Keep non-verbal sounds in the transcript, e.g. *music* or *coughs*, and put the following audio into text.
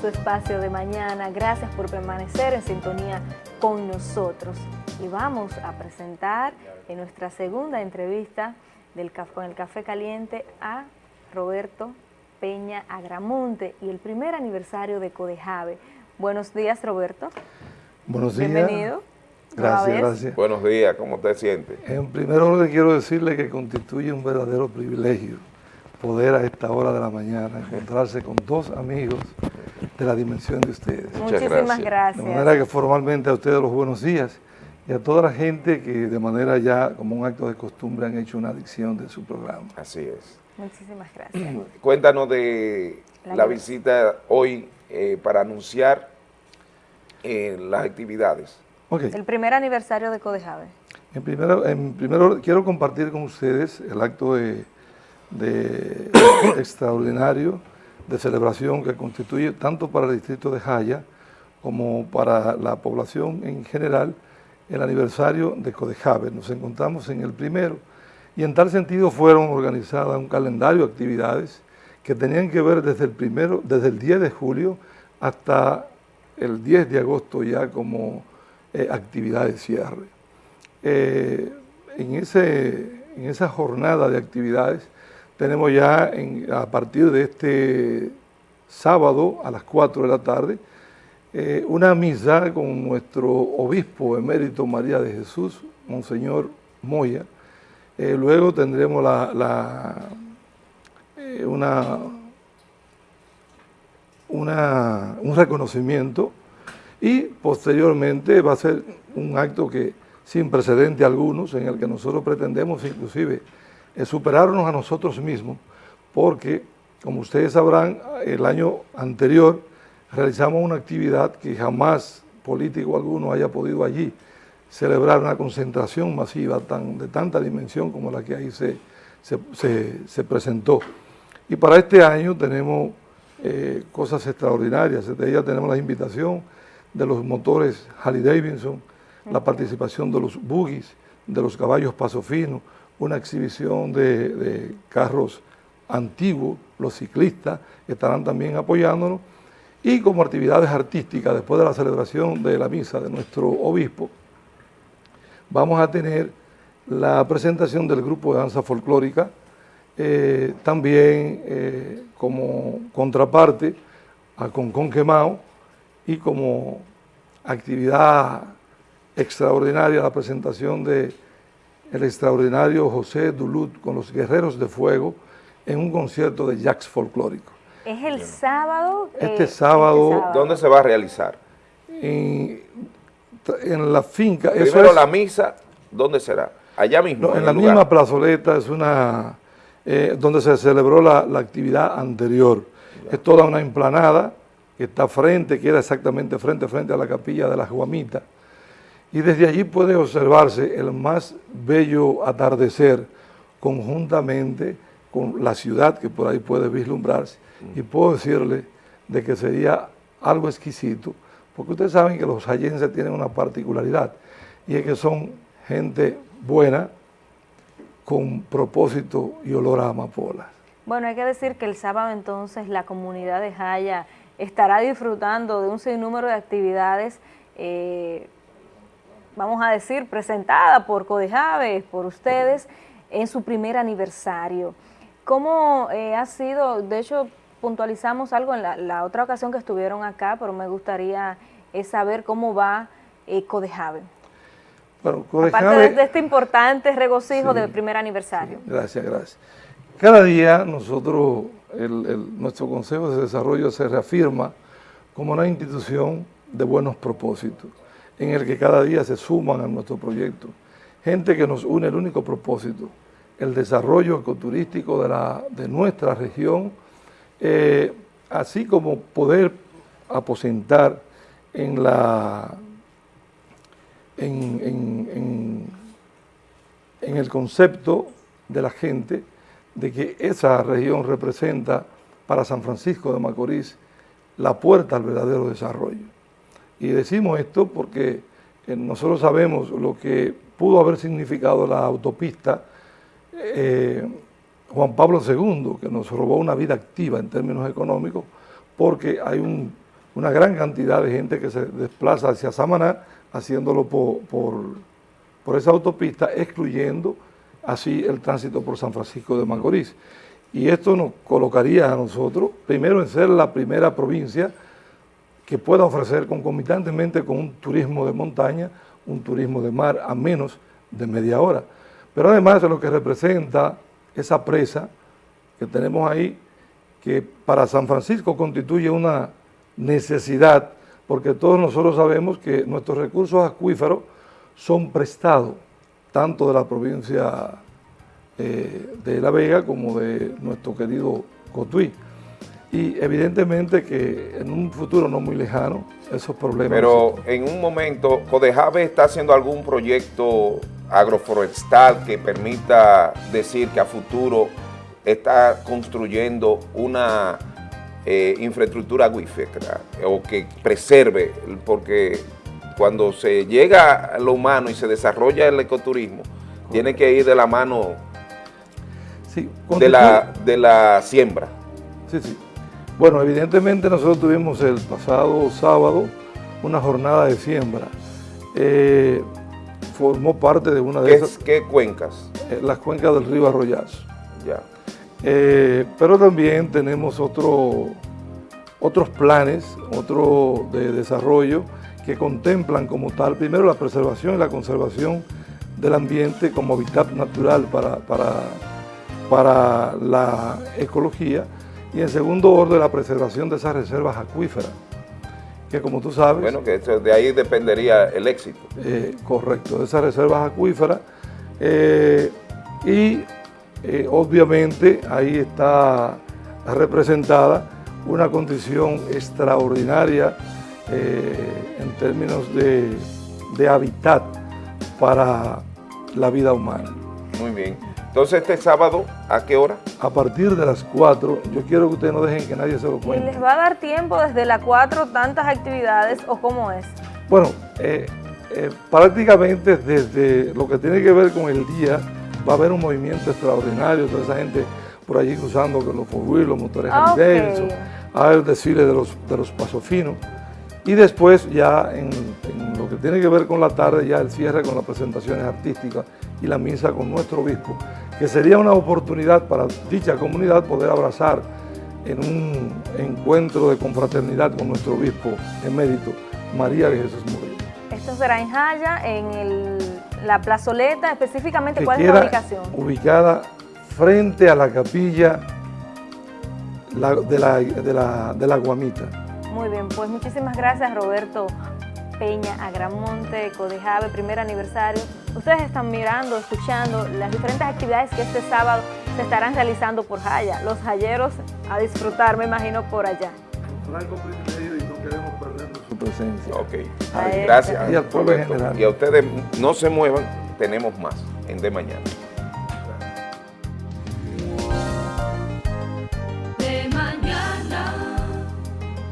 su espacio de mañana. Gracias por permanecer en sintonía con nosotros. Y vamos a presentar en nuestra segunda entrevista del, con el Café Caliente a Roberto Peña Agramonte y el primer aniversario de Codejave. Buenos días, Roberto. Buenos días. Bienvenido. Gracias, gracias. Buenos días, ¿cómo te sientes? En primer orden quiero decirle que constituye un verdadero privilegio poder a esta hora de la mañana encontrarse con dos amigos de la dimensión de ustedes. Muchísimas gracias. De manera que formalmente a ustedes los buenos días y a toda la gente que de manera ya como un acto de costumbre han hecho una adicción de su programa. Así es. Muchísimas gracias. *clears throat* Cuéntanos de la, visita hoy eh, para anunciar eh, las actividades. El primer aniversario de Codejave. En primero, en primero quiero compartir con ustedes el acto de, *coughs* extraordinario de celebración que constituye tanto para el distrito de Jaya como para la población en general el aniversario de Codejave. Nos encontramos en el primero y en tal sentido fueron organizadas un calendario de actividades que tenían que ver desde el primero, desde el 10 de julio hasta el 10 de agosto ya como eh, actividad de cierre. Eh, en, ese, en esa jornada de actividades tenemos ya a partir de este sábado a las 4 de la tarde eh, una misa con nuestro obispo emérito María de Jesús, Monseñor Moya. luego tendremos la, una, una, un reconocimiento y posteriormente va a ser un acto que sin precedente algunos, en el que nosotros pretendemos inclusive eh, superarnos a nosotros mismos, porque como ustedes sabrán, el año anterior realizamos una actividad que jamás político alguno haya podido allí celebrar una concentración masiva tan, de tanta dimensión como la que ahí se, se, presentó. Y para este año tenemos eh, cosas extraordinarias, de ella tenemos la invitación de los motores Harley Davidson, la participación de los buggies, de los caballos paso fino, una exhibición de, carros antiguos, los ciclistas estarán también apoyándonos, y como actividades artísticas, después de la celebración de la misa de nuestro obispo, vamos a tener la presentación del grupo de danza folclórica, eh, también eh, como contraparte a Concon Quemao, y como actividad extraordinaria la presentación de el extraordinario José Duluth con los Guerreros de Fuego en un concierto de jazz folclórico. ¿Es el sábado? Este, eh, sábado, este ¿Dónde se va a realizar? En, la finca. Primero la misa, ¿dónde será? Allá mismo. en, la misma plazoleta, es una, eh, donde se celebró la, actividad anterior. Es toda una emplanada que está frente, queda exactamente frente frente a la capilla de la Juamita. Y desde allí puede observarse el más bello atardecer conjuntamente con la ciudad que por ahí puede vislumbrarse. Y puedo decirle de que sería algo exquisito, porque ustedes saben que los hallenses tienen una particularidad, y es que son gente buena, con propósito y olor a amapolas. Bueno, hay que decir que el sábado entonces la comunidad de Jaya estará disfrutando de un sinnúmero de actividades, eh, vamos a decir, presentada por Codejave, por ustedes, en su primer aniversario. ¿Cómo eh, ha sido? De hecho, puntualizamos algo en la, otra ocasión que estuvieron acá, pero me gustaría eh, saber cómo va Codejave. Bueno, Aparte de, este importante regocijo del primer aniversario. gracias, gracias. Cada día nosotros nuestro Consejo de Desarrollo se reafirma como una institución de buenos propósitos, en el que cada día se suman a nuestro proyecto. Gente que nos une el único propósito, el desarrollo ecoturístico de, la, de nuestra región, eh, así como poder aposentar en la en, en el concepto de la gente de que esa región representa para San Francisco de Macorís la puerta al verdadero desarrollo. Y decimos esto porque eh, nosotros sabemos lo que pudo haber significado la autopista eh, Juan Pablo II, que nos robó una vida activa en términos económicos, porque hay un, una gran cantidad de gente que se desplaza hacia Samaná, haciéndolo por, por, esa autopista, excluyendo así el tránsito por San Francisco de Macorís. Y esto nos colocaría a nosotros, primero en ser la primera provincia que pueda ofrecer concomitantemente con un turismo de montaña, un turismo de mar a menos de media hora. Pero además de lo que representa esa presa que tenemos ahí, que para San Francisco constituye una necesidad, porque todos nosotros sabemos que nuestros recursos acuíferos son prestados, tanto de la provincia eh, de La Vega como de nuestro querido Cotuí. Y evidentemente que en un futuro no muy lejano, esos problemas... Pero en un momento, Codejave está haciendo algún proyecto agroforestal que permita decir que a futuro está construyendo una eh, infraestructura acuífera o que preserve, porque cuando se llega a lo humano y se desarrolla el ecoturismo, tiene que ir de la mano de, la, de la siembra. Sí, sí. Bueno, evidentemente nosotros tuvimos el pasado sábado una jornada de siembra. Eh, formó parte de una de esas... ¿Qué cuencas? Eh, las cuencas del río Arroyazo. Ya. Eh, pero también tenemos otro, otros planes, otro de desarrollo que contemplan como tal, primero la preservación y la conservación del ambiente como hábitat natural para, para, para la ecología, y en segundo orden la preservación de esas reservas acuíferas, que como tú sabes... Bueno, que de ahí dependería el éxito. Eh, correcto, de esas reservas acuíferas. Eh, y eh, obviamente ahí está representada una condición extraordinaria en términos de, de hábitat para la vida humana. Muy bien. Entonces, este sábado, ¿a qué hora? A partir de las 4. Yo quiero que ustedes no dejen que nadie se lo cuente. ¿Y les va a dar tiempo desde las 4 tantas actividades o cómo es? Bueno, eh, eh, prácticamente desde lo que tiene que ver con el día, va a haber un movimiento extraordinario, toda esa gente por allí cruzando con los four los motores ah, okay. hay el desfile de los, de los pasofinos. Y después ya en, lo que tiene que ver con la tarde, ya el cierre con las presentaciones artísticas y la misa con nuestro obispo, que sería una oportunidad para dicha comunidad poder abrazar en un encuentro de confraternidad con nuestro obispo emérito, María de Jesús Murillo. Esto será en Jaya, en la plazoleta, específicamente, ¿cuál es la ubicación? Ubicada frente a la capilla de, la, de la Guamita. Muy bien, pues muchísimas gracias Roberto Peña Agramonte, Codejave, primer aniversario. Ustedes están mirando, escuchando las diferentes actividades que este sábado se estarán realizando por Jaya. Los jayeros a disfrutar, me imagino, por allá. Franco privilegio y no queremos perder su presencia. Ok, gracias. Y al pueblo en general. Y a ustedes no se muevan, tenemos más en De Mañana.